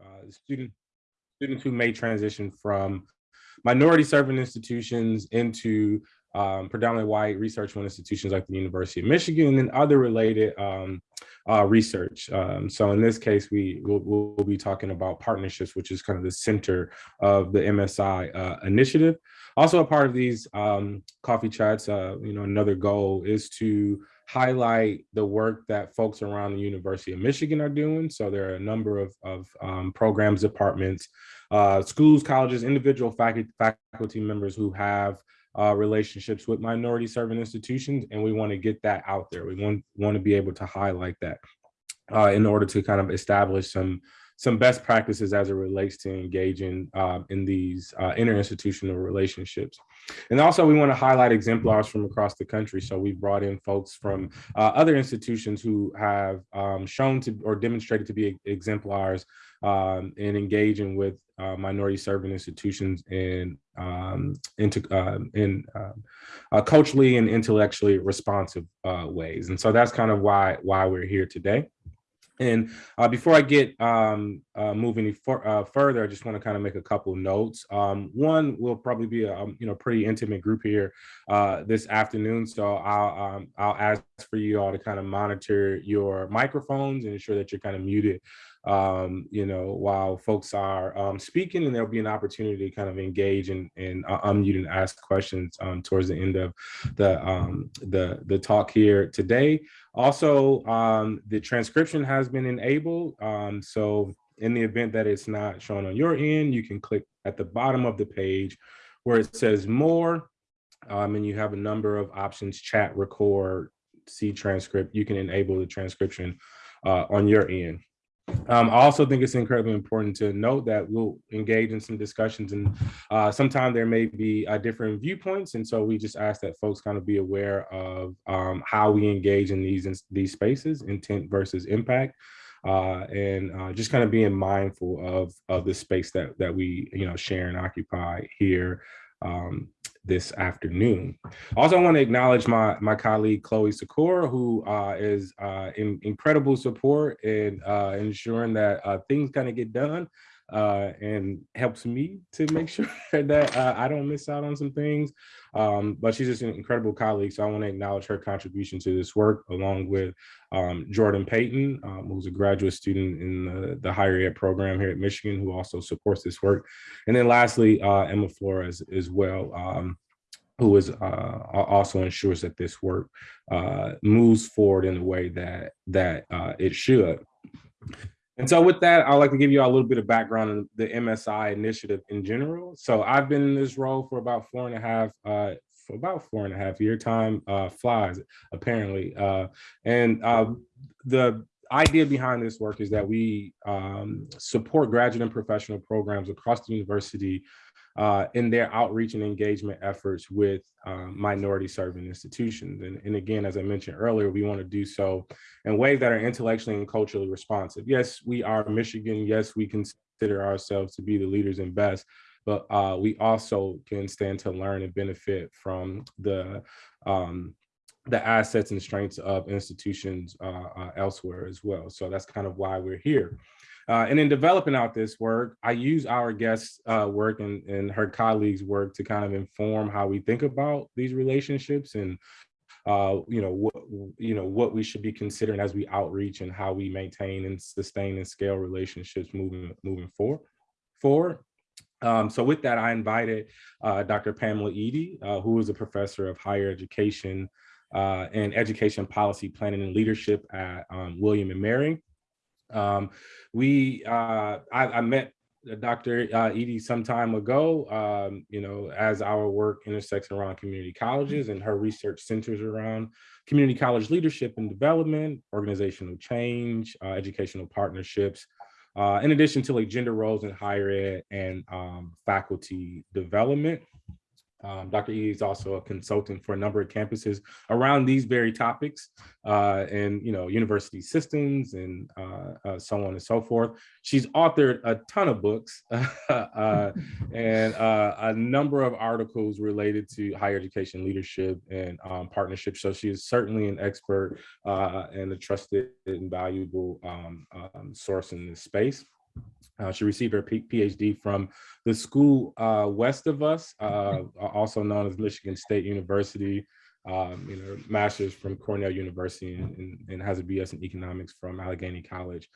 uh, student, students who may transition from minority serving institutions into um, predominantly white research institutions like the University of Michigan and other related um, uh, research. Um, so in this case, we will we'll be talking about partnerships, which is kind of the center of the MSI uh, initiative. Also a part of these um, coffee chats, uh, you know, another goal is to highlight the work that folks around the University of Michigan are doing. So there are a number of, of um, programs, departments, uh, schools, colleges, individual faculty, faculty members who have uh, relationships with minority serving institutions, and we want to get that out there. We want, want to be able to highlight that uh, in order to kind of establish some some best practices as it relates to engaging uh, in these uh, interinstitutional relationships. And also we wanna highlight exemplars from across the country. So we brought in folks from uh, other institutions who have um, shown to or demonstrated to be exemplars um, in engaging with uh, minority serving institutions in um, into uh, in um, uh, culturally and intellectually responsive uh, ways. And so that's kind of why why we're here today. And uh, before I get um, uh, moving for, uh, further, I just want to kind of make a couple notes. Um, one will probably be a um, you know pretty intimate group here uh, this afternoon, so I'll um, I'll ask for you all to kind of monitor your microphones and ensure that you're kind of muted um, you know, while folks are um, speaking and there'll be an opportunity to kind of engage and, and uh, unmute and ask questions um, towards the end of the, um, the, the talk here today. Also, um, the transcription has been enabled. Um, so in the event that it's not shown on your end, you can click at the bottom of the page where it says more, and you have a number of options, chat, record, see transcript. You can enable the transcription uh, on your end. Um, I also think it's incredibly important to note that we'll engage in some discussions and uh, sometimes there may be uh, different viewpoints. And so we just ask that folks kind of be aware of um, how we engage in these, in these spaces, intent versus impact. Uh, and uh, just kind of being mindful of, of the space that, that we, you know, share and occupy here um, this afternoon. Also, I want to acknowledge my, my colleague, Chloe Sakura, who uh, is uh, in incredible support in uh, ensuring that uh, things kind of get done uh, and helps me to make sure that uh, I don't miss out on some things. Um, but she's just an incredible colleague. So I want to acknowledge her contribution to this work along with um, Jordan Payton, um, who's a graduate student in the, the, higher ed program here at Michigan, who also supports this work. And then lastly, uh, Emma Flores as well. Um, who is uh, also ensures that this work uh, moves forward in the way that that uh, it should. And so with that, I'd like to give you a little bit of background on the MSI initiative in general. So I've been in this role for about four and a half, uh, for about four and a half year time uh, flies, apparently. Uh, and uh, the idea behind this work is that we um, support graduate and professional programs across the university uh, in their outreach and engagement efforts with um, minority serving institutions. And, and again, as I mentioned earlier, we want to do so in ways that are intellectually and culturally responsive. Yes, we are Michigan. Yes, we consider ourselves to be the leaders and best, but uh, we also can stand to learn and benefit from the um, the assets and strengths of institutions uh, uh, elsewhere as well. So that's kind of why we're here. Uh, and in developing out this work, I use our guest's uh, work and, and her colleagues' work to kind of inform how we think about these relationships and uh, you know, what, you know, what we should be considering as we outreach and how we maintain and sustain and scale relationships moving moving forward. forward. Um, so with that, I invited uh, Dr. Pamela Eddy, uh, who is a professor of higher education uh, and education policy planning and leadership at um, William and Mary. Um, we, uh, I, I, met Dr. Uh, Eddy some time ago, um, you know, as our work intersects around community colleges and her research centers around community college leadership and development, organizational change, uh, educational partnerships, uh, in addition to like gender roles in higher ed and um, faculty development. Um, Dr. E is also a consultant for a number of campuses around these very topics uh, and, you know, university systems and uh, uh, so on and so forth. She's authored a ton of books uh, and uh, a number of articles related to higher education leadership and um, partnerships. So she is certainly an expert uh, and a trusted and valuable um, um, source in this space. Uh, she received her PhD from the school uh, west of us, uh, also known as Michigan State University. Um, you know, master's from Cornell University and, and, and, has a BS in economics from Allegheny College.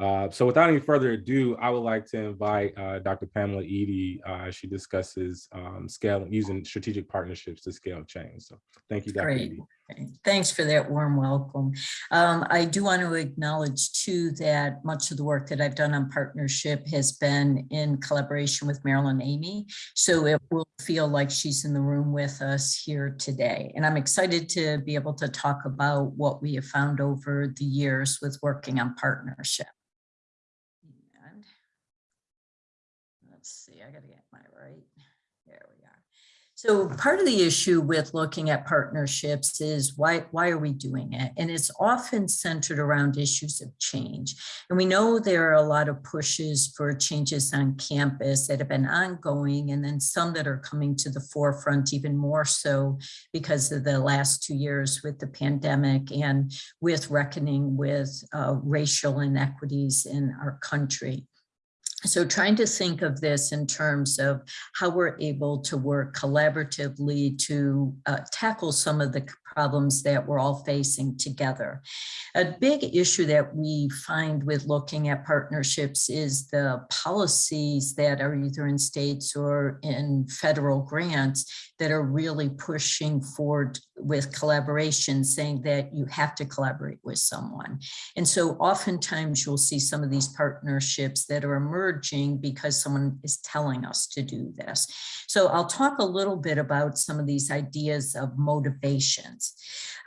Uh, so without any further ado, I would like to invite uh, Dr. Pamela Eddy. Uh, she discusses um, scale using strategic partnerships to scale change. So thank you, Dr. Great. Eddy. Thanks for that warm welcome. Um, I do want to acknowledge too that much of the work that I've done on partnership has been in collaboration with Marilyn Amey. So it will feel like she's in the room with us here today. And I'm excited to be able to talk about what we have found over the years with working on partnership. And let's see, I gotta get my right. There we are. So part of the issue with looking at partnerships is why, why are we doing it? And it's often centered around issues of change. And we know there are a lot of pushes for changes on campus that have been ongoing and then some that are coming to the forefront even more so because of the last two years with the pandemic and with reckoning with uh, racial inequities in our country. So trying to think of this in terms of how we're able to work collaboratively to uh, tackle some of the problems that we're all facing together. A big issue that we find with looking at partnerships is the policies that are either in states or in federal grants that are really pushing forward with collaboration, saying that you have to collaborate with someone. And so oftentimes you'll see some of these partnerships that are emerging because someone is telling us to do this. So I'll talk a little bit about some of these ideas of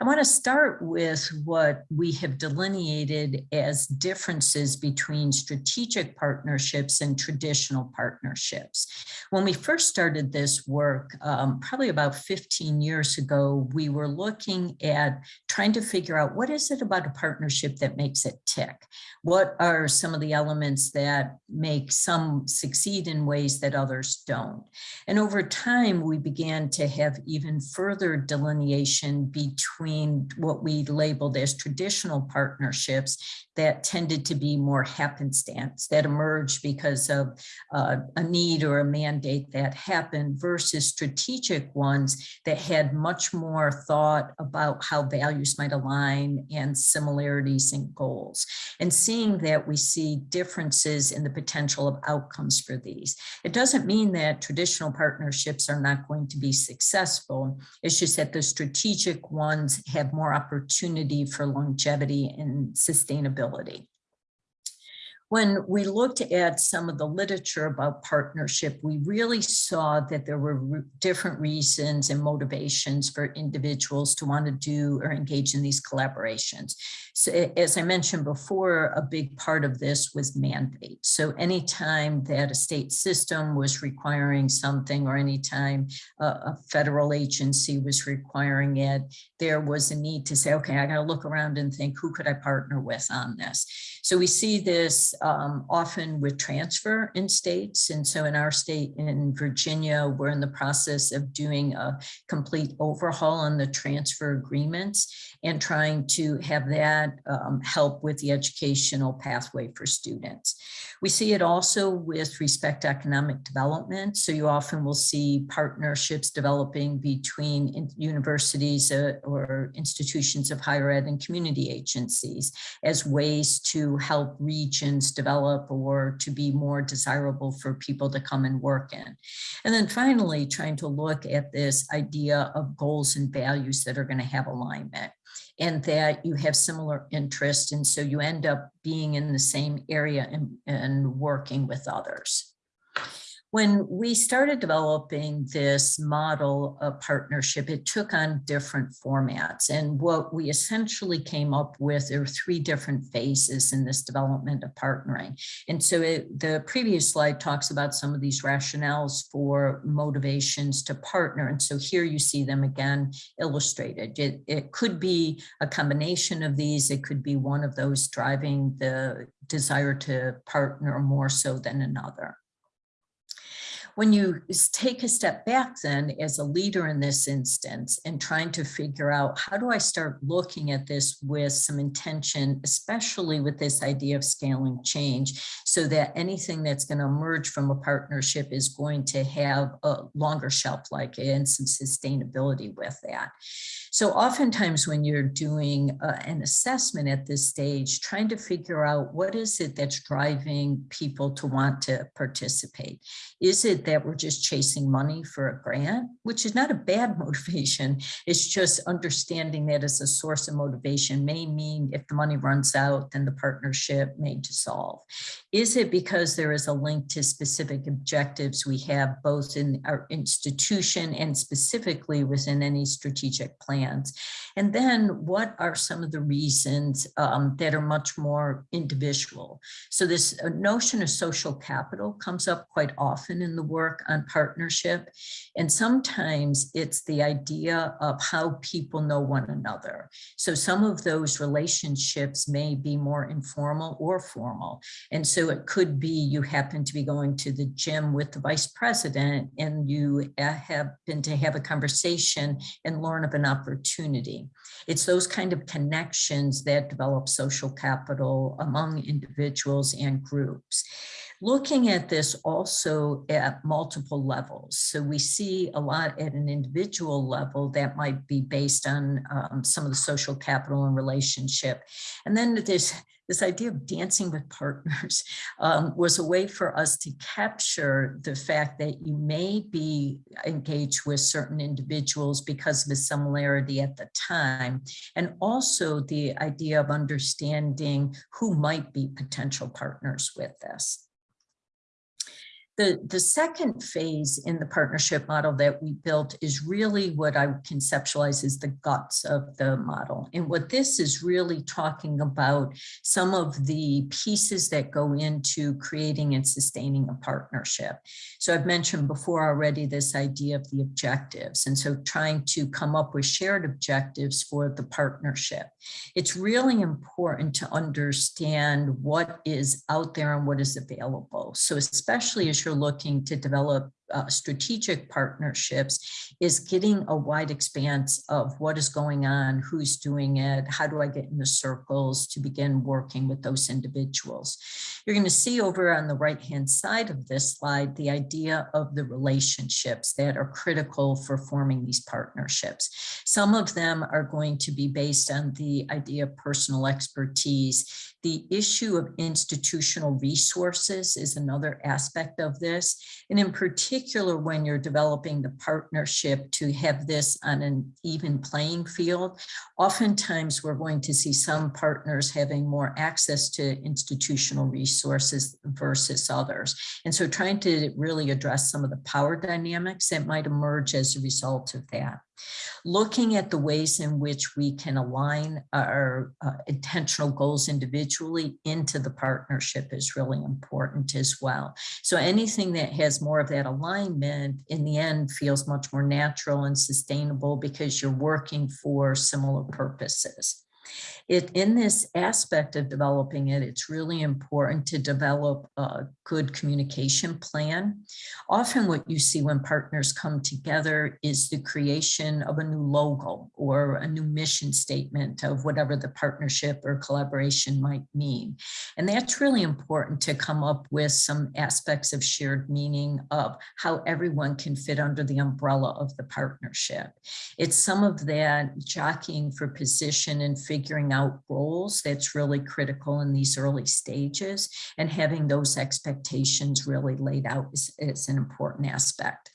I want to start with what we have delineated as differences between strategic partnerships and traditional partnerships. When we first started this work, um, probably about 15 years ago, we were looking at trying to figure out what is it about a partnership that makes it tick? What are some of the elements that make some succeed in ways that others don't? And over time, we began to have even further delineation between what we labeled as traditional partnerships that tended to be more happenstance that emerged because of uh, a need or a mandate that happened versus strategic ones that had much more thought about how values might align and similarities and goals. And seeing that we see differences in the potential of outcomes for these. It doesn't mean that traditional partnerships are not going to be successful. It's just that the strategic ones have more opportunity for longevity and sustainability when we looked at some of the literature about partnership, we really saw that there were different reasons and motivations for individuals to want to do or engage in these collaborations. So as I mentioned before, a big part of this was mandate. So anytime that a state system was requiring something or anytime a, a federal agency was requiring it, there was a need to say, okay, I got to look around and think, who could I partner with on this? So we see this um, often with transfer in states. And so in our state in Virginia, we're in the process of doing a complete overhaul on the transfer agreements and trying to have that um, help with the educational pathway for students. We see it also with respect to economic development. So you often will see partnerships developing between universities uh, or institutions of higher ed and community agencies as ways to help regions develop or to be more desirable for people to come and work in. And then finally, trying to look at this idea of goals and values that are going to have alignment and that you have similar interests. And so you end up being in the same area and, and working with others. When we started developing this model of partnership, it took on different formats. And what we essentially came up with, there were three different phases in this development of partnering. And so it, the previous slide talks about some of these rationales for motivations to partner. And so here you see them again illustrated. It, it could be a combination of these. It could be one of those driving the desire to partner more so than another. When you take a step back then as a leader in this instance and trying to figure out how do I start looking at this with some intention, especially with this idea of scaling change, so that anything that's going to emerge from a partnership is going to have a longer shelf life and some sustainability with that. So oftentimes when you're doing uh, an assessment at this stage, trying to figure out what is it that's driving people to want to participate? Is it that we're just chasing money for a grant, which is not a bad motivation. It's just understanding that as a source of motivation may mean if the money runs out, then the partnership may dissolve. Is it because there is a link to specific objectives we have both in our institution and specifically within any strategic plans? And then what are some of the reasons um, that are much more individual? So this uh, notion of social capital comes up quite often in the work on partnership. And sometimes it's the idea of how people know one another. So some of those relationships may be more informal or formal. And so it could be you happen to be going to the gym with the vice president and you uh, happen to have a conversation and learn of an opportunity. It's those kind of connections that develop social capital among individuals and groups. Looking at this also at multiple levels. So we see a lot at an individual level that might be based on um, some of the social capital and relationship. And then this this idea of dancing with partners um, was a way for us to capture the fact that you may be engaged with certain individuals because of a similarity at the time, and also the idea of understanding who might be potential partners with this. The, the second phase in the partnership model that we built is really what I conceptualize as the guts of the model. And what this is really talking about some of the pieces that go into creating and sustaining a partnership. So I've mentioned before already this idea of the objectives. And so trying to come up with shared objectives for the partnership. It's really important to understand what is out there and what is available. So especially as looking to develop uh, strategic partnerships is getting a wide expanse of what is going on, who's doing it, how do I get in the circles to begin working with those individuals. You're going to see over on the right hand side of this slide the idea of the relationships that are critical for forming these partnerships. Some of them are going to be based on the idea of personal expertise. The issue of institutional resources is another aspect of this. And in particular, when you're developing the partnership to have this on an even playing field, oftentimes we're going to see some partners having more access to institutional resources versus others. And so trying to really address some of the power dynamics that might emerge as a result of that. Looking at the ways in which we can align our uh, intentional goals individually into the partnership is really important as well. So anything that has more of that alignment in the end feels much more natural and sustainable because you're working for similar purposes. It, in this aspect of developing it, it's really important to develop a good communication plan. Often what you see when partners come together is the creation of a new logo or a new mission statement of whatever the partnership or collaboration might mean. And that's really important to come up with some aspects of shared meaning of how everyone can fit under the umbrella of the partnership. It's some of that jockeying for position and out roles that's really critical in these early stages and having those expectations really laid out is, is an important aspect.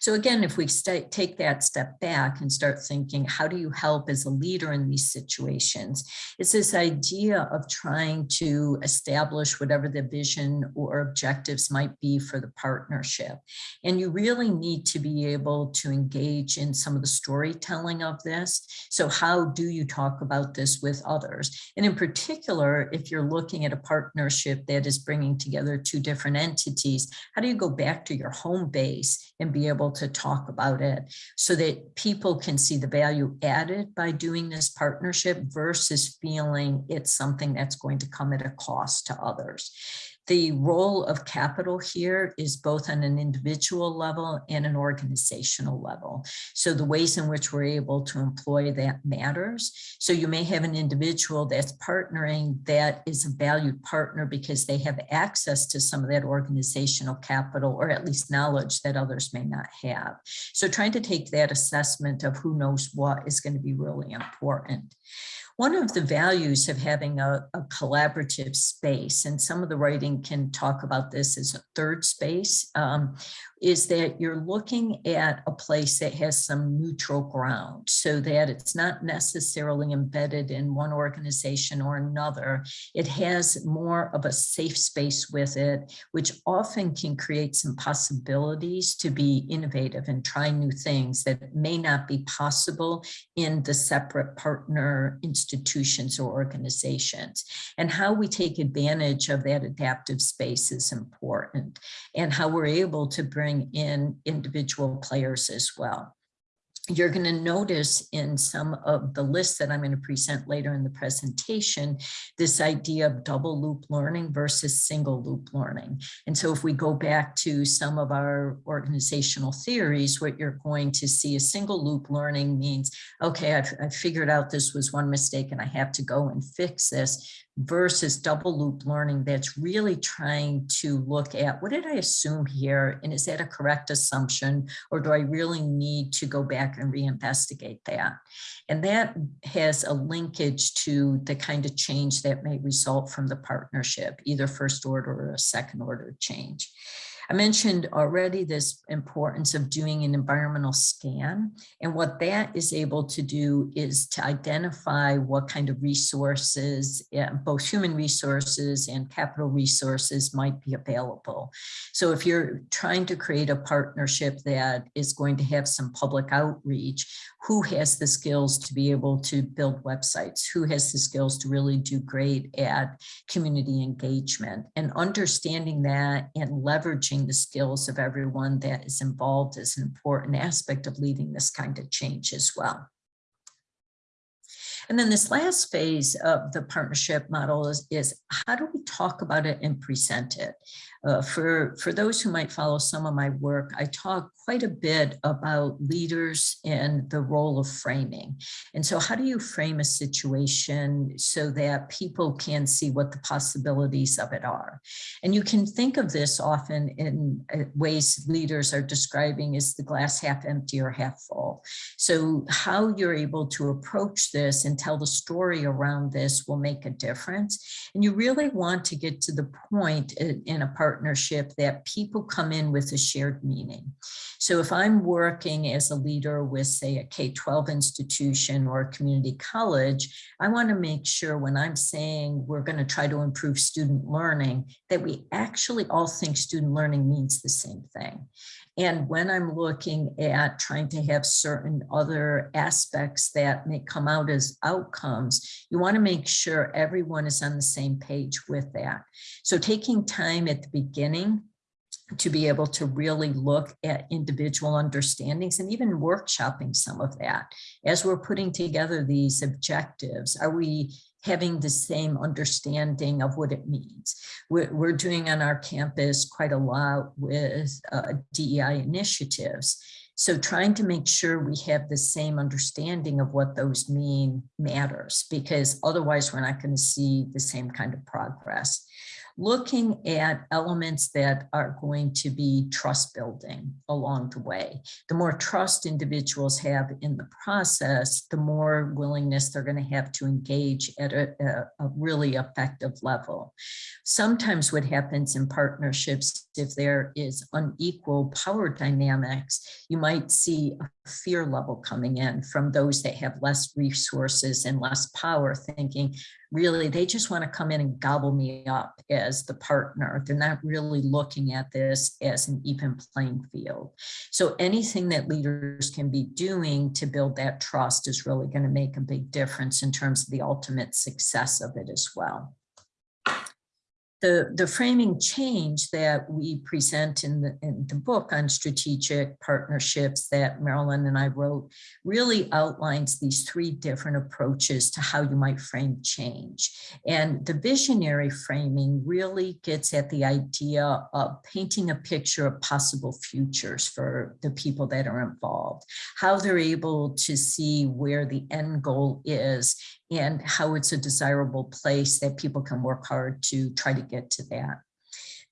So again, if we take that step back and start thinking, how do you help as a leader in these situations? It's this idea of trying to establish whatever the vision or objectives might be for the partnership. And you really need to be able to engage in some of the storytelling of this. So how do you talk about this with others? And in particular, if you're looking at a partnership that is bringing together two different entities, how do you go back to your home base and be able to talk about it so that people can see the value added by doing this partnership versus feeling it's something that's going to come at a cost to others. The role of capital here is both on an individual level and an organizational level. So the ways in which we're able to employ that matters. So you may have an individual that's partnering that is a valued partner because they have access to some of that organizational capital or at least knowledge that others may not have. So trying to take that assessment of who knows what is going to be really important. One of the values of having a, a, collaborative space, and some of the writing can talk about this as a third space, um, is that you're looking at a place that has some neutral ground so that it's not necessarily embedded in one organization or another. It has more of a safe space with it, which often can create some possibilities to be innovative and try new things that may not be possible in the separate partner institutions or organizations. And how we take advantage of that adaptive space is important and how we're able to bring in individual players as well you're going to notice in some of the lists that I'm going to present later in the presentation, this idea of double loop learning versus single loop learning. And so if we go back to some of our organizational theories, what you're going to see a single loop learning means, okay, I've, I've figured out this was one mistake and I have to go and fix this versus double loop learning that's really trying to look at what did I assume here? And is that a correct assumption? Or do I really need to go back and reinvestigate that? And that has a linkage to the kind of change that may result from the partnership either first order or a second order change. I mentioned already this importance of doing an environmental scan. And what that is able to do is to identify what kind of resources, eh, both human resources and capital resources might be available. So if you're trying to create a partnership that is going to have some public outreach, who has the skills to be able to build websites? Who has the skills to really do great at community engagement? And understanding that and leveraging the skills of everyone that is involved is an important aspect of leading this kind of change as well. And then this last phase of the partnership model is, is how do we talk about it and present it? Uh, for, for those who might follow some of my work, I talk quite a bit about leaders and the role of framing. And so how do you frame a situation so that people can see what the possibilities of it are? And you can think of this often in uh, ways leaders are describing as the glass half empty or half full. So how you're able to approach this and tell the story around this will make a difference. And you really want to get to the point in, in a partnership that people come in with a shared meaning. So if I'm working as a leader with say a K-12 institution or a community college, I want to make sure when I'm saying we're going to try to improve student learning, that we actually all think student learning means the same thing. And when I'm looking at trying to have certain other aspects that may come out as outcomes, you want to make sure everyone is on the same page with that. So taking time at the beginning to be able to really look at individual understandings and even workshopping some of that. As we're putting together these objectives, are we having the same understanding of what it means? We're, doing on our campus quite a lot with uh, DEI initiatives. So trying to make sure we have the same understanding of what those mean matters because otherwise we're not going to see the same kind of progress looking at elements that are going to be trust building along the way. The more trust individuals have in the process, the more willingness they're going to have to engage at a, a, a really effective level. Sometimes what happens in partnerships, if there is unequal power dynamics, you might see a fear level coming in from those that have less resources and less power thinking, really they just want to come in and gobble me up as the partner. They're not really looking at this as an even playing field. So anything that leaders can be doing to build that trust is really going to make a big difference in terms of the ultimate success of it as well. The, the framing change that we present in the, in the book on strategic partnerships that Marilyn and I wrote really outlines these three different approaches to how you might frame change. And the visionary framing really gets at the idea of painting a picture of possible futures for the people that are involved, how they're able to see where the end goal is and how it's a desirable place that people can work hard to try to get to that.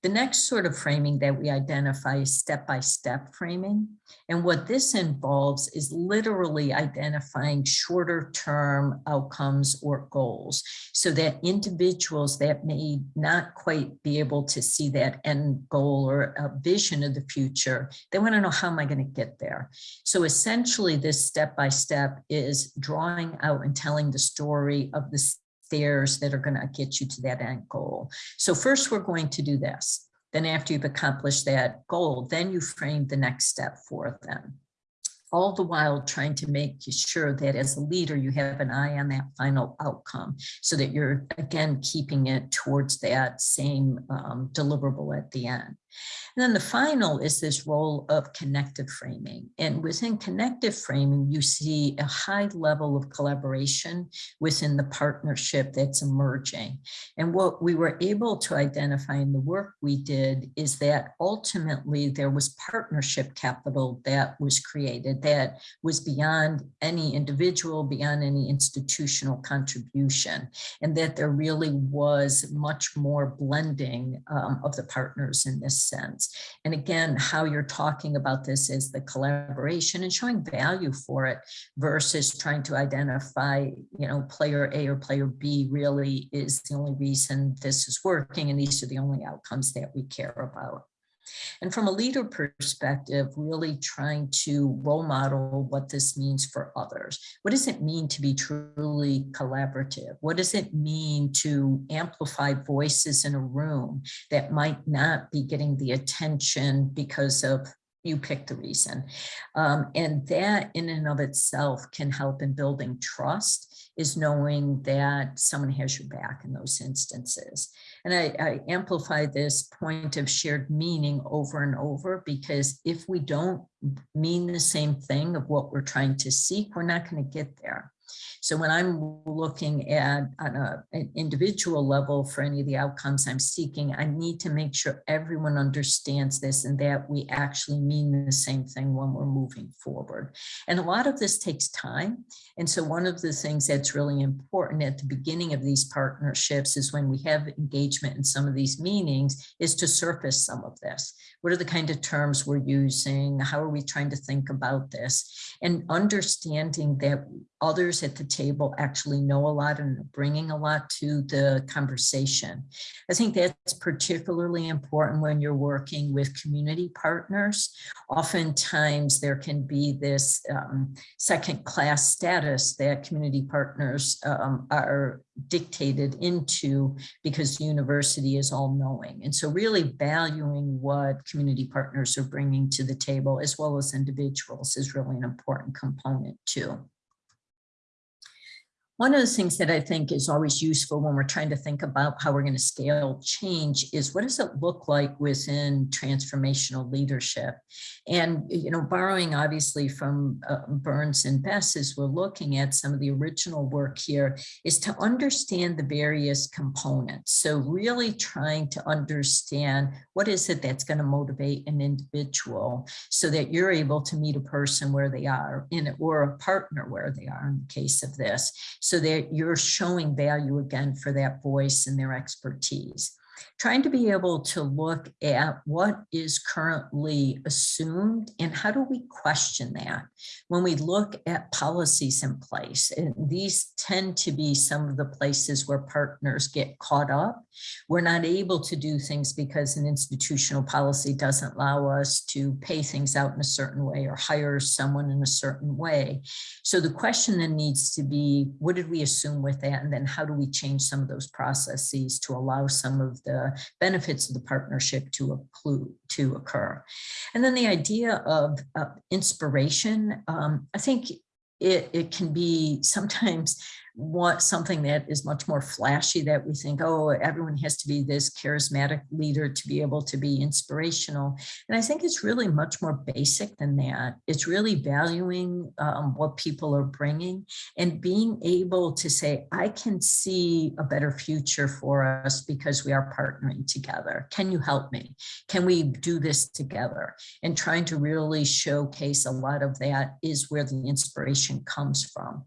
The next sort of framing that we identify is step-by-step -step framing. And what this involves is literally identifying shorter term outcomes or goals so that individuals that may not quite be able to see that end goal or a vision of the future, they want to know how am I going to get there? So essentially this step-by-step -step is drawing out and telling the story of the stairs that are going to get you to that end goal. So first we're going to do this. Then after you've accomplished that goal, then you frame the next step for them. All the while trying to make sure that as a leader, you have an eye on that final outcome so that you're, again, keeping it towards that same um, deliverable at the end. And then the final is this role of connective framing. And within connective framing, you see a high level of collaboration within the partnership that's emerging. And what we were able to identify in the work we did is that ultimately there was partnership capital that was created that was beyond any individual, beyond any institutional contribution, and that there really was much more blending um, of the partners in this sense. And again, how you're talking about this is the collaboration and showing value for it versus trying to identify, you know, player A or player B really is the only reason this is working and these are the only outcomes that we care about. And from a leader perspective, really trying to role model what this means for others. What does it mean to be truly collaborative? What does it mean to amplify voices in a room that might not be getting the attention because of you pick the reason. Um, and that in and of itself can help in building trust is knowing that someone has your back in those instances. And I, I amplify this point of shared meaning over and over because if we don't mean the same thing of what we're trying to seek, we're not going to get there. So when I'm looking at on a, an individual level for any of the outcomes I'm seeking, I need to make sure everyone understands this and that we actually mean the same thing when we're moving forward. And a lot of this takes time. And so one of the things that's really important at the beginning of these partnerships is when we have engagement in some of these meanings is to surface some of this. What are the kind of terms we're using? How are we trying to think about this? And understanding that others at the table actually know a lot and bringing a lot to the conversation. I think that's particularly important when you're working with community partners. Oftentimes there can be this um, second class status that community partners um, are dictated into because the university is all knowing. And so really valuing what community partners are bringing to the table as well as individuals is really an important component too. One of the things that I think is always useful when we're trying to think about how we're going to scale change is what does it look like within transformational leadership? And, you know, borrowing obviously from uh, Burns and Bass as we're looking at some of the original work here is to understand the various components. So really trying to understand what is it that's going to motivate an individual so that you're able to meet a person where they are in or a partner where they are in the case of this so that you're showing value again for that voice and their expertise trying to be able to look at what is currently assumed and how do we question that? When we look at policies in place and these tend to be some of the places where partners get caught up. We're not able to do things because an institutional policy doesn't allow us to pay things out in a certain way or hire someone in a certain way. So the question then needs to be what did we assume with that? And then how do we change some of those processes to allow some of the benefits of the partnership to, to occur. And then the idea of, inspiration, um, I think it, it can be sometimes want something that is much more flashy that we think, oh, everyone has to be this charismatic leader to be able to be inspirational. And I think it's really much more basic than that. It's really valuing um, what people are bringing and being able to say, I can see a better future for us because we are partnering together. Can you help me? Can we do this together? And trying to really showcase a lot of that is where the inspiration comes from.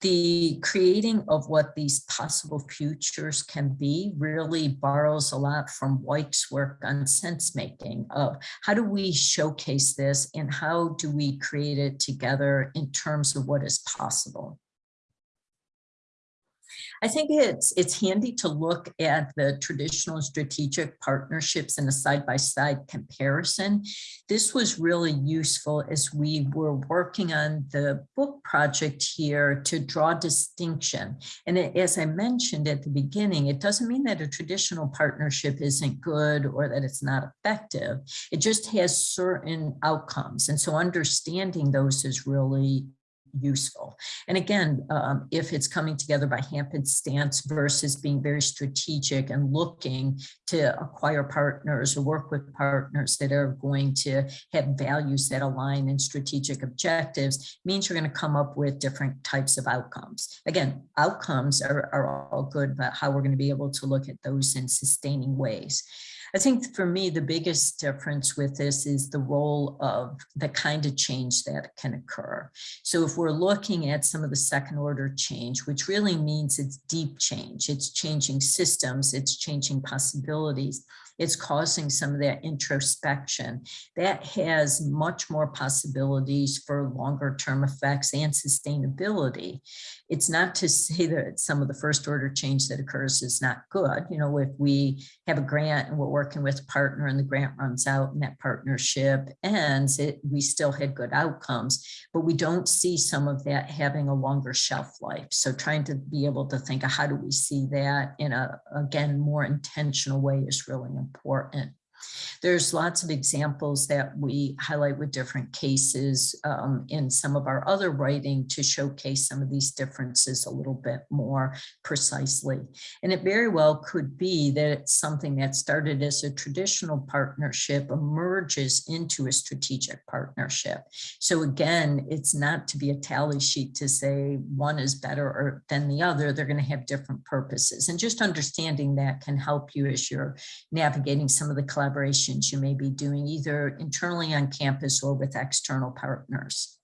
The creating of what these possible futures can be really borrows a lot from Weick's work on sense making of how do we showcase this and how do we create it together in terms of what is possible. I think it's it's handy to look at the traditional strategic partnerships in a side-by-side -side comparison. This was really useful as we were working on the book project here to draw distinction. And it, as I mentioned at the beginning, it doesn't mean that a traditional partnership isn't good or that it's not effective. It just has certain outcomes. And so understanding those is really useful. And again, um, if it's coming together by hampered stance versus being very strategic and looking to acquire partners or work with partners that are going to have values that align in strategic objectives means you're going to come up with different types of outcomes. Again, outcomes are, are all good, but how we're going to be able to look at those in sustaining ways. I think for me, the biggest difference with this is the role of the kind of change that can occur. So if we're looking at some of the second order change, which really means it's deep change, it's changing systems, it's changing possibilities, it's causing some of that introspection. That has much more possibilities for longer term effects and sustainability. It's not to say that some of the first order change that occurs is not good. You know, if we have a grant and we're working with a partner and the grant runs out and that partnership ends, it, we still had good outcomes, but we don't see some of that having a longer shelf life. So trying to be able to think of how do we see that in a, again, more intentional way is really important. There's lots of examples that we highlight with different cases um, in some of our other writing to showcase some of these differences a little bit more precisely. And it very well could be that it's something that started as a traditional partnership emerges into a strategic partnership. So again, it's not to be a tally sheet to say one is better than the other. They're going to have different purposes. And just understanding that can help you as you're navigating some of the collaboration you may be doing either internally on campus or with external partners.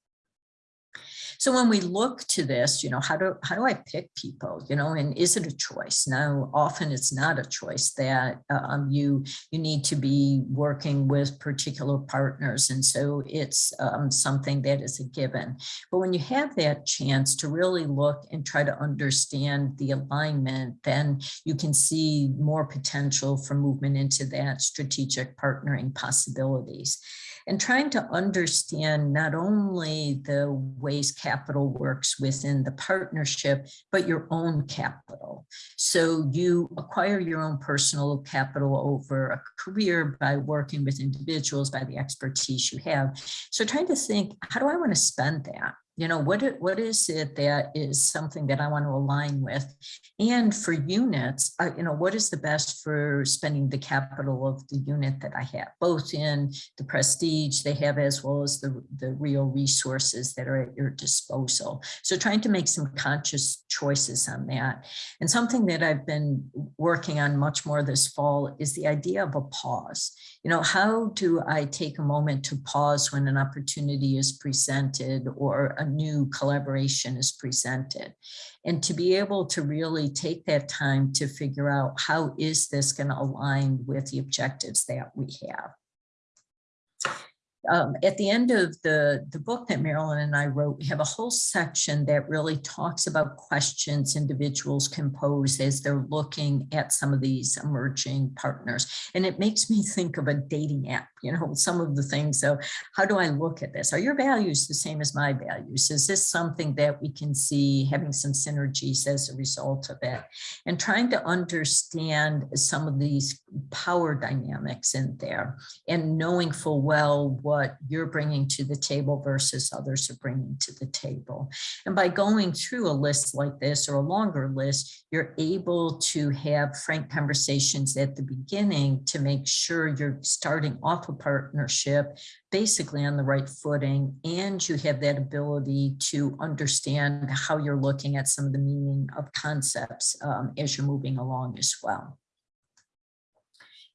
So when we look to this, you know, how do how do I pick people, you know, and is it a choice? Now, often it's not a choice that um, you you need to be working with particular partners. And so it's um, something that is a given. But when you have that chance to really look and try to understand the alignment, then you can see more potential for movement into that strategic partnering possibilities and trying to understand not only the ways capital works within the partnership, but your own capital. So you acquire your own personal capital over a career by working with individuals, by the expertise you have. So trying to think, how do I want to spend that? You know, what, what is it that is something that I want to align with? And for units, uh, you know, what is the best for spending the capital of the unit that I have, both in the prestige they have as well as the, the real resources that are at your disposal. So trying to make some conscious choices on that. And something that I've been working on much more this fall is the idea of a pause. You know, how do I take a moment to pause when an opportunity is presented or new collaboration is presented. And to be able to really take that time to figure out how is this going to align with the objectives that we have um, at the end of the, the book that Marilyn and I wrote, we have a whole section that really talks about questions individuals can pose as they're looking at some of these emerging partners. And it makes me think of a dating app, you know, some of the things. So how do I look at this? Are your values the same as my values? Is this something that we can see having some synergies as a result of it? And trying to understand some of these power dynamics in there and knowing full well what what you're bringing to the table versus others are bringing to the table. And by going through a list like this or a longer list, you're able to have frank conversations at the beginning to make sure you're starting off a partnership basically on the right footing and you have that ability to understand how you're looking at some of the meaning of concepts um, as you're moving along as well.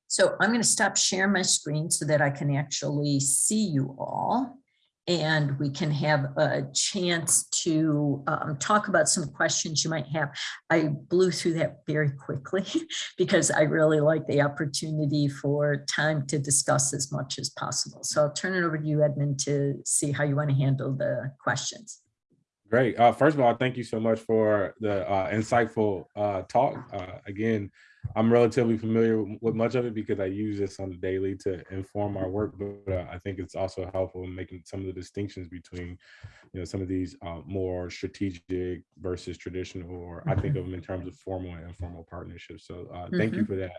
So I'm going to stop sharing my screen so that I can actually see you all and we can have a chance to um, talk about some questions you might have. I blew through that very quickly because I really like the opportunity for time to discuss as much as possible. So I'll turn it over to you, Edmund, to see how you want to handle the questions. Great. Uh, first of all, thank you so much for the uh, insightful uh, talk. Uh, again, I'm relatively familiar with much of it because I use this on the daily to inform our work, but uh, I think it's also helpful in making some of the distinctions between, you know, some of these uh, more strategic versus traditional, or I think of them in terms of formal and informal partnerships. So uh, thank you for that.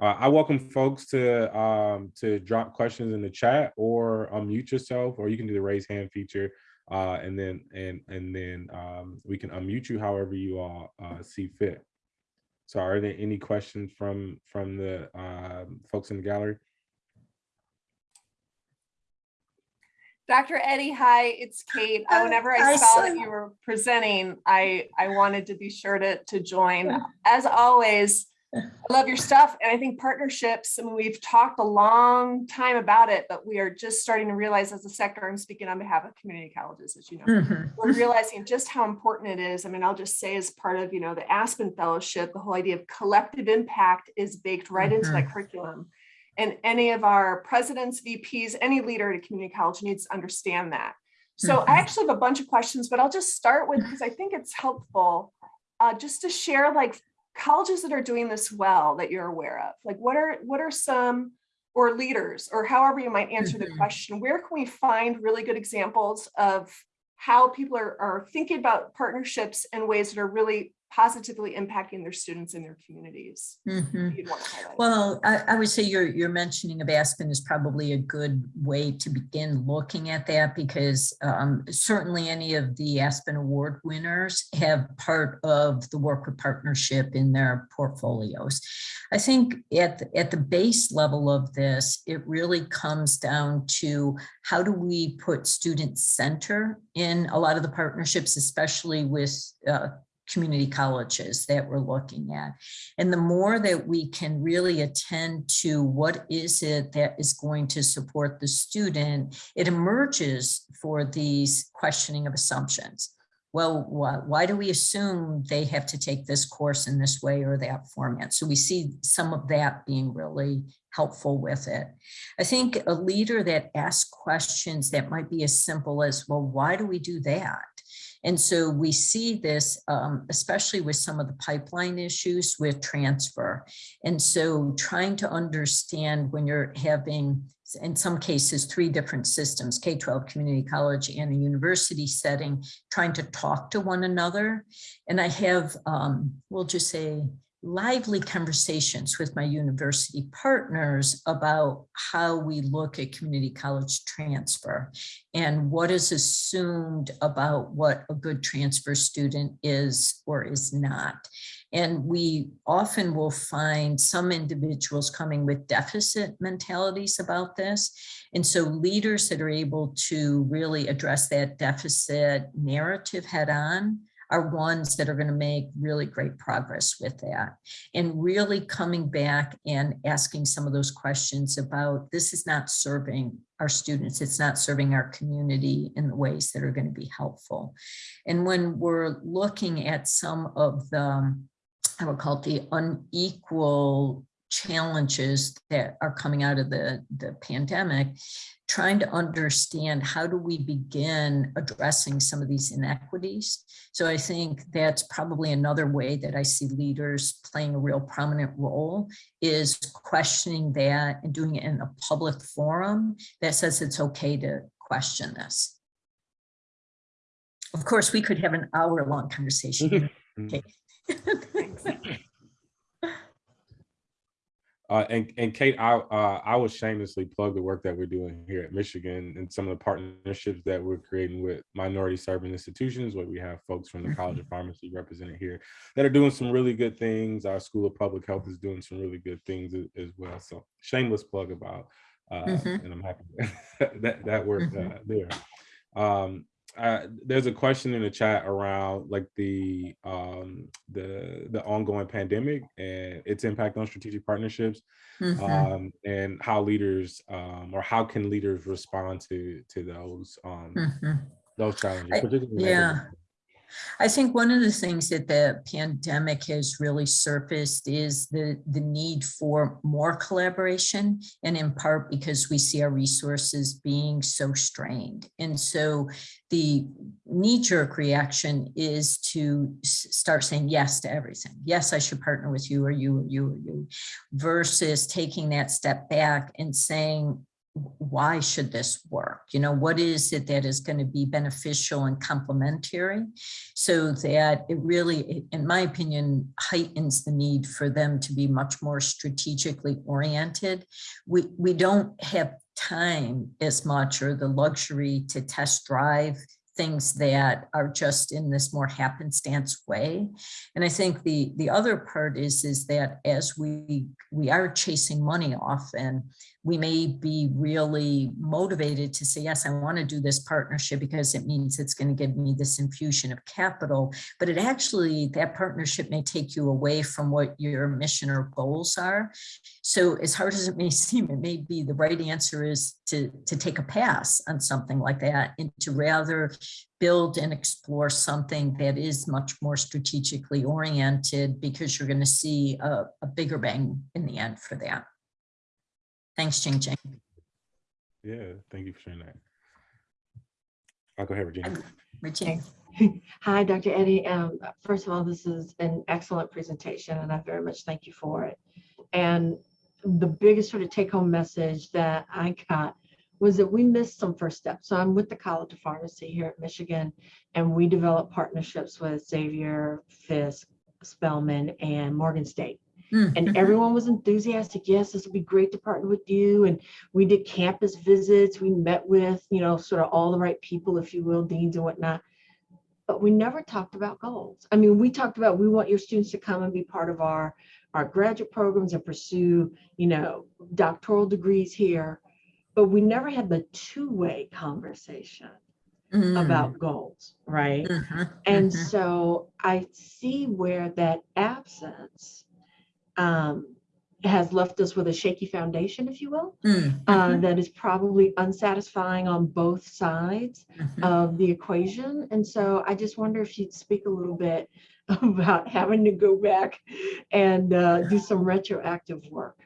Uh, I welcome folks to um, to drop questions in the chat or unmute yourself, or you can do the raise hand feature, uh, and then and and then um, we can unmute you however you all uh, see fit. So are there any questions from from the um, folks in the gallery? Dr. Eddy, hi, it's Kate. Uh, Whenever hi, I saw that you were presenting, I, I wanted to be sure to, to join. As always, I love your stuff. And I think partnerships, I mean, we've talked a long time about it, but we are just starting to realize as a sector, I'm speaking on behalf of community colleges, as you know, Mhm. we're realizing just how important it is. I mean, I'll just say as part of, you know, the Aspen Fellowship, the whole idea of collective impact is baked right into that curriculum. And any of our presidents, VPs, any leader at a community college needs to understand that. So Mhm. I actually have a bunch of questions, but I'll just start with, because I think it's helpful, uh, just to share like colleges that are doing this well that you're aware of. Like what are, what are some, or leaders, or however you might answer the Mhm. question, where can we find really good examples of how people are, are thinking about partnerships in ways that are really positively impacting their students and their communities? To highlight. Well, I, I would say your, your mentioning of Aspen is probably a good way to begin looking at that because um, certainly any of the Aspen Award winners have part of the work with partnership in their portfolios. I think at, the- at the base level of this, it really comes down to how do we put student center in a lot of the partnerships, especially with uh, community colleges that we're looking at. And the more that we can really attend to what is it that is going to support the student, it emerges for these questioning of assumptions. Well, why, do we assume they have to take this course in this way or that format? So we see some of that being really helpful with it. I think a leader that asks questions that might be as simple as, well, why do we do that? And so we see this, um, especially with some of the pipeline issues with transfer. And so trying to understand when you're having, in some cases, three different systems, K-12 community college and a university setting, trying to talk to one another. And I have, um, we'll just say, lively conversations with my university partners about how we look at community college transfer and what is assumed about what a good transfer student is or is not. And we often will find some individuals coming with deficit mentalities about this. And so leaders that are able to really address that deficit narrative head on are ones that are going to make really great progress with that. And really coming back and asking some of those questions about this is not serving our students, it's not serving our community in the ways that are going to be helpful. And when we're looking at some of the, I would call it the unequal challenges that are coming out of the, the pandemic, trying to understand how do we begin addressing some of these inequities. So I think that's probably another way that I see leaders playing a real prominent role is questioning that and doing it in a public forum that says it's okay to question this. Of course, we could have an hour long conversation. Mm-hmm. Okay. Thanks. Uh, and, and Kate, I, uh, I will shamelessly plug the work that we're doing here at Michigan and some of the partnerships that we're creating with minority serving institutions, where we have folks from the College of Pharmacy represented here that are doing some really good things. Our School of Public Health is doing some really good things as well. So shameless plug about, uh, Mhm. and I'm happy that, that work Mhm. uh, there. Um, uh, there's a question in the chat around like the um, the the ongoing pandemic and its impact on strategic partnerships Mhm. um, and how leaders um, or how can leaders respond to to those um, Mhm. those challenges I- particularly yeah. I think one of the things that the pandemic has really surfaced is the, the need for more collaboration and in part because we see our resources being so strained. And so the knee jerk reaction is to start saying yes to everything. Yes, I should partner with you or you or you or you versus taking that step back and saying, why should this work? You know, what is it that is going to be beneficial and complementary so that it really, in my opinion, heightens the need for them to be much more strategically oriented. We, we don't have time as much or the luxury to test drive things that are just in this more happenstance way. And I think the, the other part is, is that as we, we are chasing money often, we may be really motivated to say, yes, I want to do this partnership because it means it's going to give me this infusion of capital. But it actually, that partnership may take you away from what your mission or goals are. So as hard as it may seem, it may be the right answer is to, to take a pass on something like that and to rather build and explore something that is much more strategically oriented because you're going to see a, a bigger bang in the end for that. Thanks, Jing Jing. yeah thank you for sharing that i'll go ahead regina Regina. Hi, Dr. Eddy. Um, first of all, this is an excellent presentation and I very much thank you for it. And the biggest sort of take home message that I got was that we missed some first steps. So I'm with the College of Pharmacy here at Michigan and we develop partnerships with Xavier, Fisk, Spelman and Morgan State. Mm, And mhm. everyone was enthusiastic. Yes, this would be great to partner with you. And we did campus visits. We met with, you know, sort of all the right people, if you will, deans and whatnot. But we never talked about goals. I mean, we talked about we want your students to come and be part of our, our graduate programs and pursue, you know, doctoral degrees here. But we never had the two-way conversation Mm, about goals, right? mhm, And mhm. so I see where that absence um, has left us with a shaky foundation, if you will, Mm, uh, mhm, that is probably unsatisfying on both sides mhm. of the equation. And so I just wonder if you'd speak a little bit about having to go back and uh, do some retroactive work.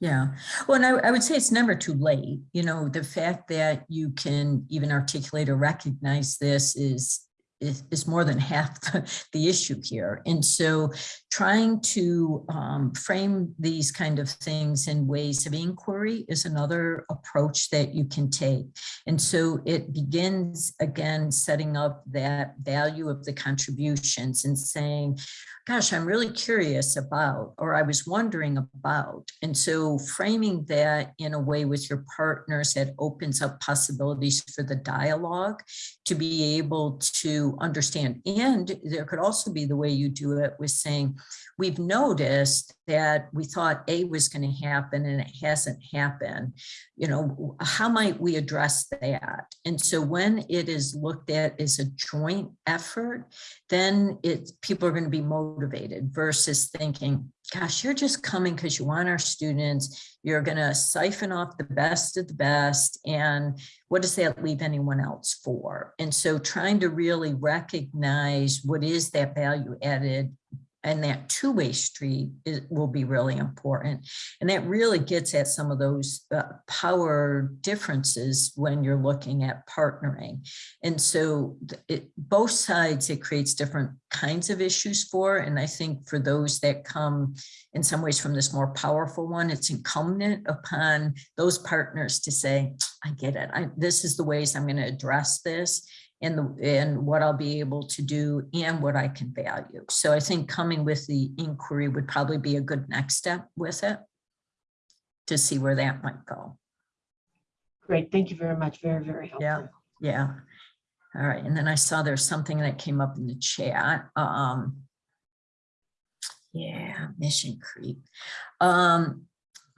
Yeah, well, and I, I would say it's never too late. You know, the fact that you can even articulate or recognize this is is, more than half the, the issue here. And so trying to um, frame these kind of things in ways of inquiry is another approach that you can take. And so it begins again, setting up that value of the contributions and saying, gosh, I'm really curious about, or I was wondering about. And so framing that in a way with your partners that opens up possibilities for the dialogue to be able to understand. And there could also be the way you do it with saying, we've noticed that we thought A was going to happen and it hasn't happened. You know, how might we address that? And so when it is looked at as a joint effort, then it's people are going to be motivated versus thinking, gosh, you're just coming because you want our students. You're going to siphon off the best of the best. And what does that leave anyone else for? And so trying to really recognize what is that value added and that two-way street is, will be really important. And that really gets at some of those uh, power differences when you're looking at partnering. And so it, both sides, it creates different kinds of issues for, and I think for those that come in some ways from this more powerful one, it's incumbent upon those partners to say, I get it. I, this is the ways I'm going to address this and the, and what I'll be able to do and what I can value. So I think coming with the inquiry would probably be a good next step with it. to see where that might go. Great, thank you very much. Very, very helpful. Yeah. Yeah. All right. And then I saw there's something that came up in the chat. Um, yeah, mission creep. Um,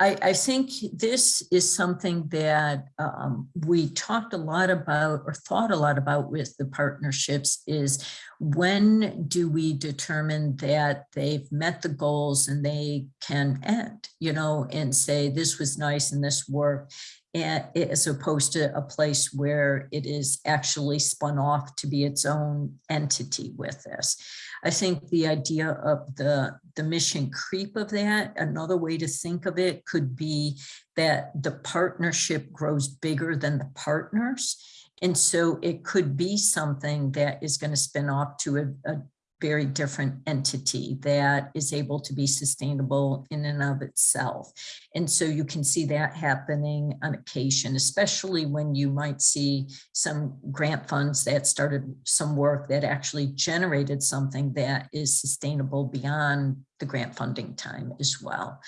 I, I think this is something that um, we talked a lot about or thought a lot about with the partnerships is when do we determine that they've met the goals and they can end, you know, and say this was nice and this worked as opposed to a place where it is actually spun off to be its own entity with this. I think the idea of the, the mission creep of that, another way to think of it could be that the partnership grows bigger than the partners. And so it could be something that is going to spin off to a, a very different entity that is able to be sustainable in and of itself. And so you can see that happening on occasion, especially when you might see some grant funds that started some work that actually generated something that is sustainable beyond the grant funding time as well.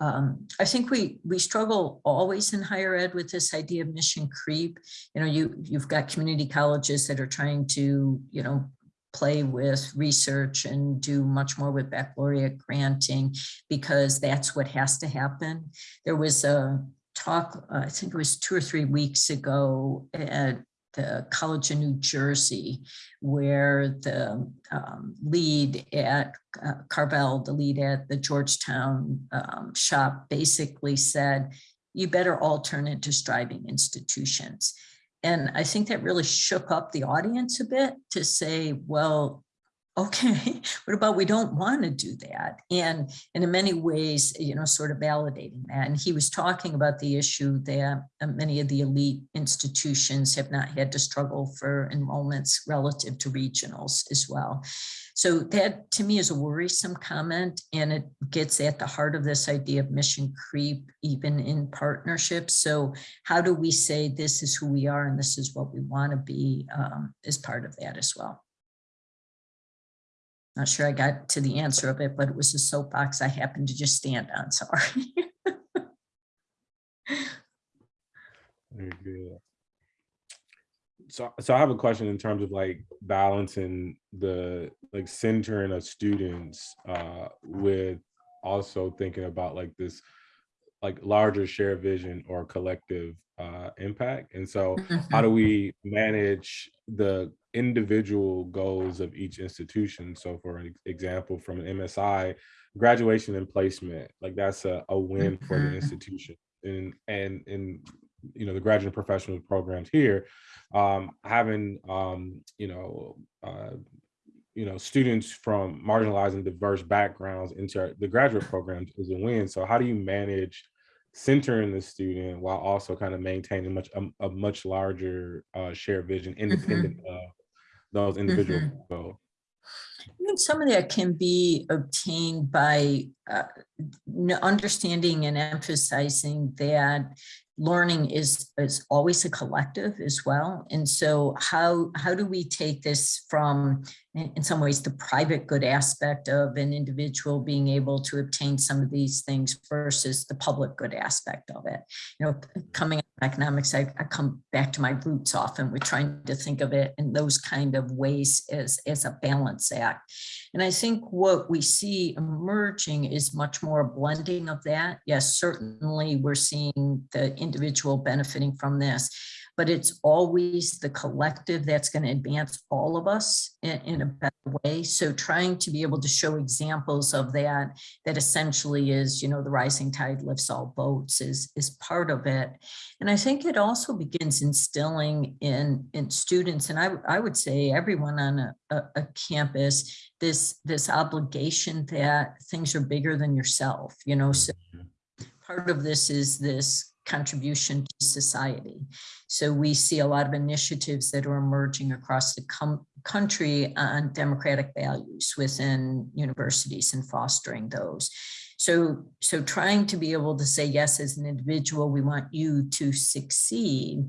Um, I think we we struggle always in higher ed with this idea of mission creep. You know, you you've got community colleges that are trying to, you know, play with research and do much more with baccalaureate granting because that's what has to happen. There was a talk, uh, I think it was two or three weeks ago at the College of New Jersey, where the um, lead at uh, Carnevale, the lead at the Georgetown um, shop basically said, you better all turn into striving institutions. And I think that really shook up the audience a bit to say, well, okay, what about we don't want to do that? And, and in many ways, you know, sort of validating that. And he was talking about the issue that uh, many of the elite institutions have not had to struggle for enrollments relative to regionals as well. So that to me is a worrisome comment and it gets at the heart of this idea of mission creep, even in partnerships. So how do we say this is who we are and this is what we want to be um, as part of that as well? Not sure I got to the answer of it, but it was a soapbox I happened to just stand on, sorry. Very good. So, so I have a question in terms of like balancing the like centering of students uh, with also thinking about like this like larger shared vision or collective uh, impact. And so how do we manage the individual goals of each institution? So for example, from an MSI, graduation and placement, like that's a, a win for the Mhm. institution. And, and, and, you know, the graduate professional programs here, um, having, um, you know, uh, you know, students from marginalized and diverse backgrounds into the graduate programs is a win. So how do you manage centering the student while also kind of maintaining much a, a much larger uh, shared vision independent of those individual goals? I think some of that can be obtained by uh, understanding and emphasizing that learning is is always a collective as well. And so how how do we take this from in, some ways the private good aspect of an individual being able to obtain some of these things versus the public good aspect of it? You know, coming out of economics, I, I come back to my roots often. We're trying to think of it in those kind of ways as as a balance act. And I think what we see emerging is much more blending of that. Yes, certainly we're seeing the individual benefiting from this, but it's always the collective that's going to advance all of us in, in a better way. So trying to be able to show examples of that, that essentially is, you know, the rising tide lifts all boats is, is part of it. And I think it also begins instilling in, in students, and I, I would say everyone on a, a, a campus, this, this obligation that things are bigger than yourself, you know, so mm-hmm. part of this is this contribution to society. So we see a lot of initiatives that are emerging across the country on democratic values within universities and fostering those. So, so trying to be able to say, yes, as an individual, we want you to succeed.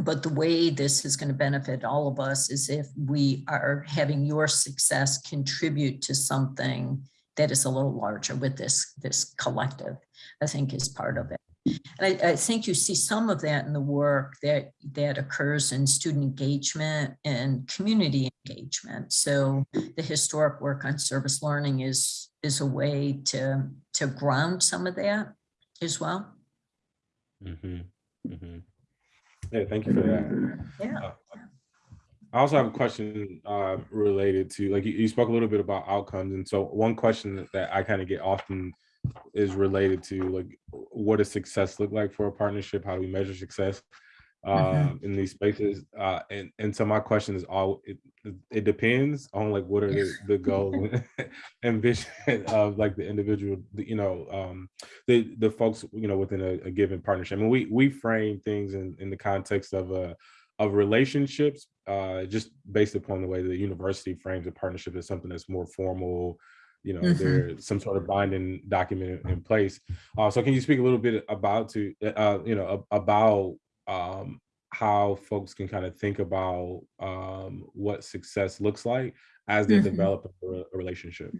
But the way this is going to benefit all of us is if we are having your success contribute to something that is a little larger with this, this collective, I think is part of it. And I, I think you see some of that in the work that, that occurs in student engagement and community engagement. So the historic work on service learning is, is a way to, to ground some of that as well. Mm -hmm. Mm -hmm. Yeah, thank you for that. Yeah. Uh, I also have a question uh, related to, like, you, you spoke a little bit about outcomes. And so one question that- that I kind of get often is related to like, what does success look like for a partnership? How do we measure success uh, in these spaces? Uh, and, and so my question is all, it, it depends on like, what are the, the goals and vision of like the individual, the, you know, um, the, the folks, you know, within a, a given partnership. I mean, we, we frame things in, in the context of a, of relationships, uh, just based upon the way the university frames a partnership as something that's more formal, you know, Mhm. there's some sort of binding document in, place. Uh, so can you speak a little bit about to, uh, you know, about um, how folks can kind of think about um, what success looks like as they're Mhm. developing a, re- a relationship?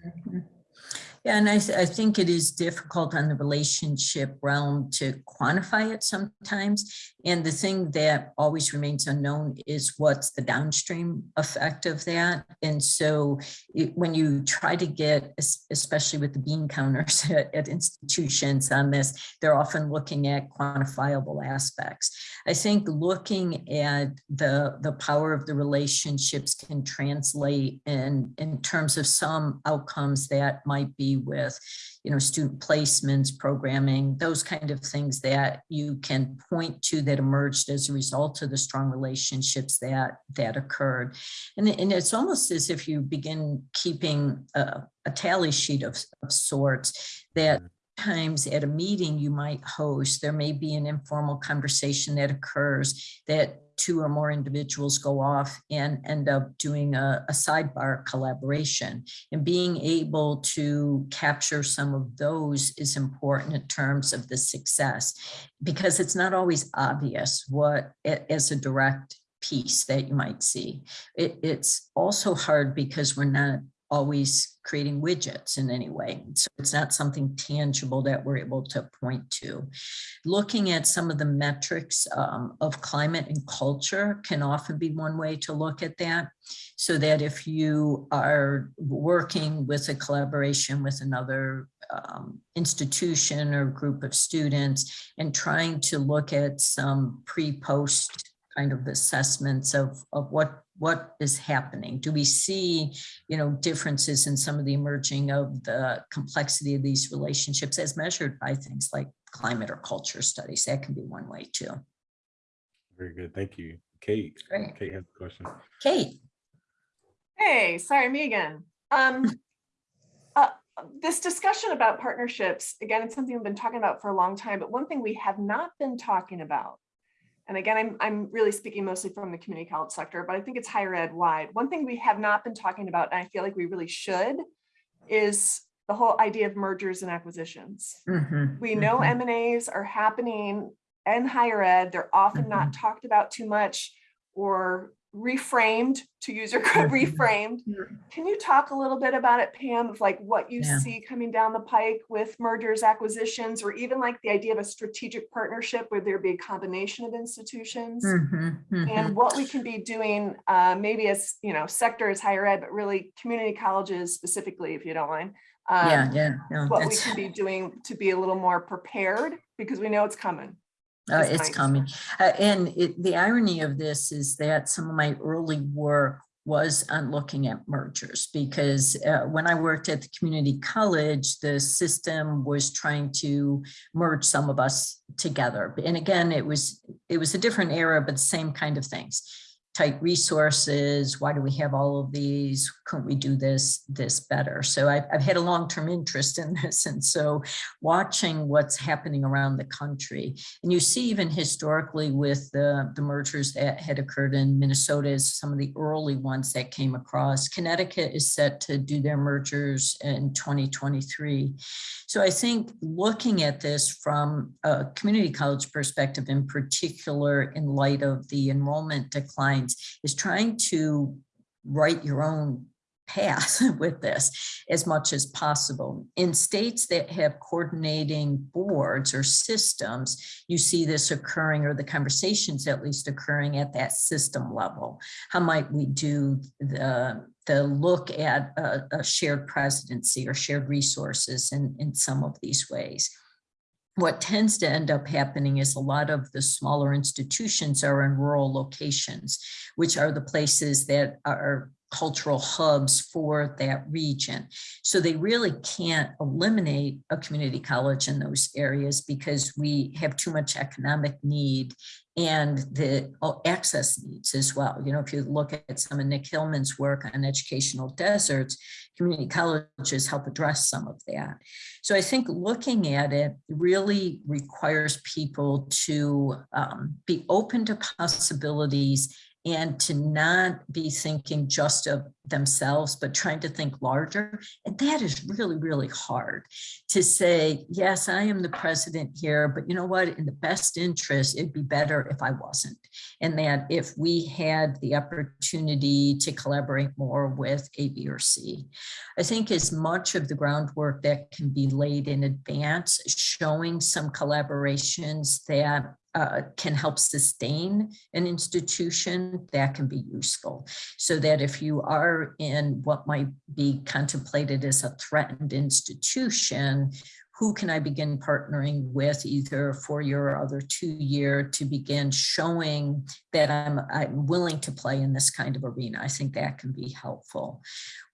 Yeah, and I, I think it is difficult on the relationship realm to quantify it sometimes. And the thing that always remains unknown is what's the downstream effect of that. And so it- when you try to get, especially with the bean counters at, at institutions on this, they're often looking at quantifiable aspects. I think looking at the, the power of the relationships can translate in, in terms of some outcomes that might be with, you know, student placements, programming, those kind of things that you can point to that emerged as a result of the strong relationships that, that occurred. And, and it's almost as if you begin keeping a, a tally sheet of, of sorts that mm. times at a meeting you might host, there may be an informal conversation that occurs that two or more individuals go off and end up doing a, a sidebar collaboration. And being able to capture some of those is important in terms of the success because it's not always obvious what as a direct piece that you might see. It, it's also hard because we're not always creating widgets in any way. So it's not something tangible that we're able to point to. Looking at some of the metrics um, of climate and culture can often be one way to look at that. So that if you are working with a collaboration with another um, institution or group of students and trying to look at some pre-post kind of assessments of, of what, what is happening. Do we see, you know, differences in some of the emerging of the complexity of these relationships as measured by things like climate or culture studies? That can be one way too. Very good. Thank you. Kate, Great. Kate has a question. Kate, Hey, sorry, me again. Um, uh, this discussion about partnerships, again, it's something we've been talking about for a long time, but one thing we have not been talking about, and again, I'm, I'm really speaking mostly from the community college sector, but I think it's higher ed wide. One thing we have not been talking about, and I feel like we really should, is the whole idea of mergers and acquisitions. Mhm, We know mhm. M and As are happening in higher ed. They're often not Mm-hmm. talked about too much or reframed, to use your code, Mhm. reframed. Can you talk a little bit about it, Pam, of like what you Yeah. see coming down the pike with mergers, acquisitions, or even like the idea of a strategic partnership where there be a combination of institutions? Mhm, mhm. And what we can be doing, uh, maybe as, you know, sector as higher ed, but really community colleges specifically, if you don't mind. um, Yeah, yeah, no, what we can be doing to be a little more prepared because we know it's coming. Uh, it's coming. Uh, and it, the irony of this is that some of my early work was on looking at mergers because uh, when I worked at the community college, the system was trying to merge some of us together. And again, it was it was a different era, but the same kind of things. Tight resources. Why do we have all of these? Couldn't we do this this better? So I've, I've had a long-term interest in this, and so watching what's happening around the country and you see even historically with the, the mergers that had occurred in Minnesota as some of the early ones that came across. Connecticut is set to do their mergers in 2023. So I think looking at this from a community college perspective in particular, in light of the enrollment is trying to write your own path with this as much as possible. In states that have coordinating boards or systems, you see this occurring or the conversations at least occurring at that system level. How might we do the, the look at a, a shared presidency or shared resources in, in some of these ways? What tends to end up happening is a lot of the smaller institutions are in rural locations, which are the places that are cultural hubs for that region. So they really can't eliminate a community college in those areas because we have too much economic need and the oh, access needs as well. You know, if you look at some of Nick Hillman's work on educational deserts, community colleges help address some of that. So I think looking at it really requires people to um, be open to possibilities and to not be thinking just of themselves, but trying to think larger. And that is really, really hard to say, yes, I am the president here, but you know what, in the best interest, it'd be better if I wasn't. And that if we had the opportunity to collaborate more with A, B, or C. I think as much of the groundwork that can be laid in advance, showing some collaborations that uh, can help sustain an institution that can be useful so that if you are in what might be contemplated as a threatened institution who can I begin partnering with either for year or other two year to begin showing that I'm, I'm willing to play in this kind of arena. I think that can be helpful.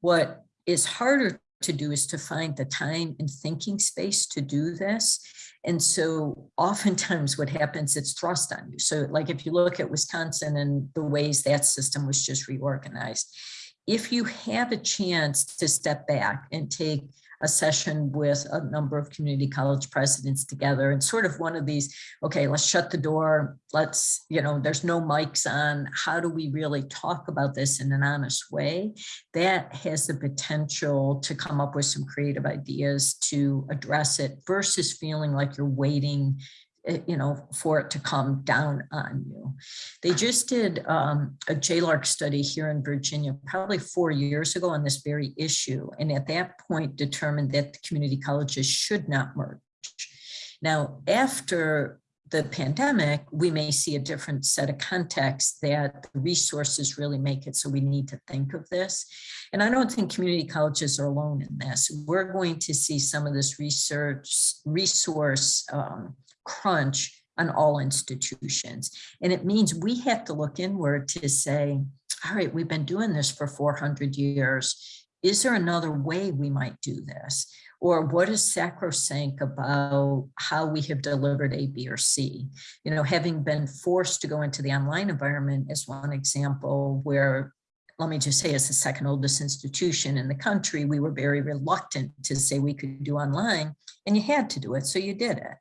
What is harder to do is to find the time and thinking space to do this. And so oftentimes what happens, it's thrust on you. So like if you look at Wisconsin and the ways that system was just reorganized, if you have a chance to step back and take a session with a number of community college presidents together and sort of one of these, okay, let's shut the door. Let's, you know, there's no mics on. How do we really talk about this in an honest way? That has the potential to come up with some creative ideas to address it versus feeling like you're waiting you know, for it to come down on you. They just did um, a JLARC study here in Virginia, probably four years ago on this very issue. And at that point determined that the community colleges should not merge. Now, after the pandemic, we may see a different set of contexts that the resources really make it. So we need to think of this. And I don't think community colleges are alone in this. We're going to see some of this research resource um, crunch on all institutions. And it means we have to look inward to say, all right, we've been doing this for 400 years. Is there another way we might do this? Or what is sacrosanct about how we have delivered A, B, or C? You know, having been forced to go into the online environment is one example where let me just say as the second oldest institution in the country, we were very reluctant to say we could do online and you had to do it. So you did it.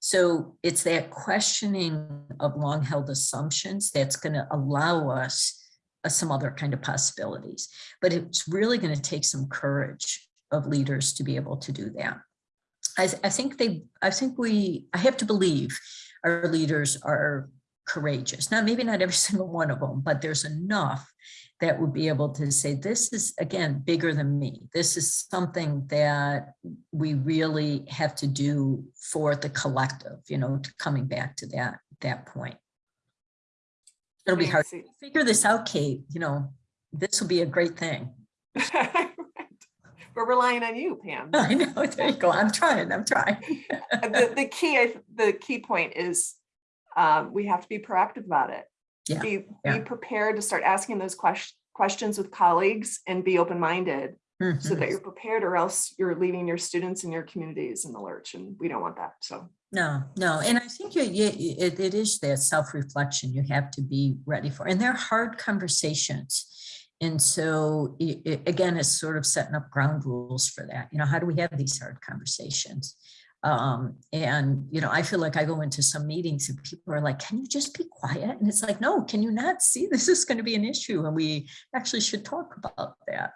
So it's that questioning of long held assumptions that's going to allow us uh, some other kind of possibilities. But it's really going to take some courage of leaders to be able to do that. I, I think they, I think we, I have to believe our leaders are courageous. Now, maybe not every single one of them, but there's enough that would be able to say, this is, again, bigger than me. This is something that we really have to do for the collective, you know, coming back to that, that point. It'll be hard to figure this out, Kate, you know, this will be a great thing. We're relying on you, Pam. I know, there you go. I'm trying, I'm trying. the, the key, I the key point is um, we have to be proactive about it. Yeah, Be, yeah. be prepared to start asking those questions questions with colleagues and be open-minded so Mhm. that you're prepared or else you're leaving your students and your communities in the lurch and we don't want that. So No, no, and I think you, you, it, it is that self-reflection you have to be ready for, and they're hard conversations. And so, i- i- again, it's sort of setting up ground rules for that. You know, how do we have these hard conversations? Um, and, you know, I feel like I go into some meetings and people are like, can you just be quiet? And it's like, no, can you not see this is going to be an issue? And we actually should talk about that.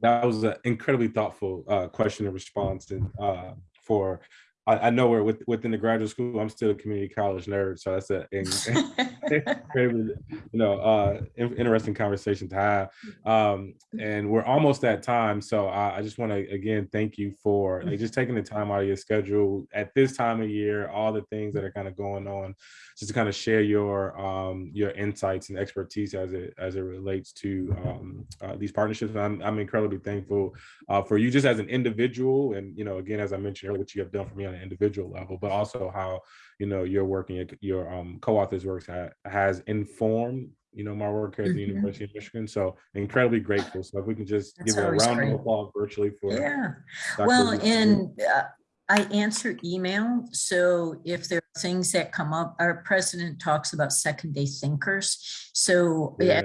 That was an incredibly thoughtful uh, question and response and uh, for I, I know we're with, within the graduate school, I'm still a community college nerd, so that's a, you know, uh, in- interesting conversation to have. Um, and we're almost at time, so I, I just want to again thank you for like just taking the time out of your schedule at this time of year, all the things that are kind of going on, just to kind of share your um, your insights and expertise as it as it relates to um, uh, these partnerships. I'm I'm incredibly thankful uh, for you just as an individual, and you know, again, as I mentioned earlier, what you have done for me on an individual level, but also how you know your work and your, your um, co-authors works ha- has informed you know my work here at the Mhm. University of Michigan. So incredibly grateful. So if we can just That's give a round great. of applause virtually for Yeah. Dr. Well, Lisa. and uh, I answer email, so if there are things that come up, our president talks about second day thinkers. So yeah,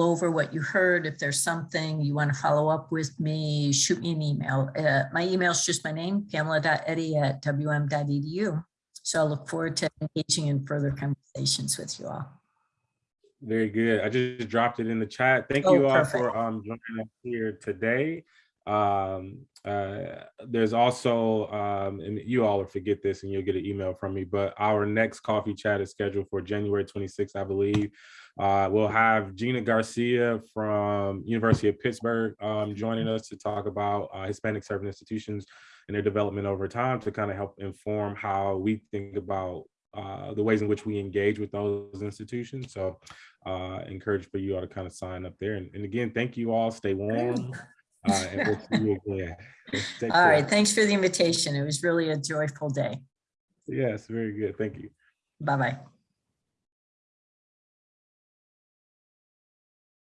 over what you heard, if there's something you want to follow up with me, shoot me an email. Uh, My email is just my name, pamela.eddy@wm.edu. So I look forward to engaging in further conversations with you all. Very good. I just dropped it in the chat. Thank Oh, you all perfect. for um joining us here today. Um, uh, there's also um, and you all will forget this and you'll get an email from me, but our next coffee chat is scheduled for January 26th, I believe. Uh, we'll have Gina Garcia from University of Pittsburgh um, joining us to talk about uh, Hispanic serving institutions and their development over time to kind of help inform how we think about uh, the ways in which we engage with those institutions. So uh, encourage for you all to kind of sign up there. And, and again, thank you all. Stay warm. Uh, and we'll see you again. Take All right, care. thanks for the invitation. It was really a joyful day. Yes, very good. Thank you. Bye-bye.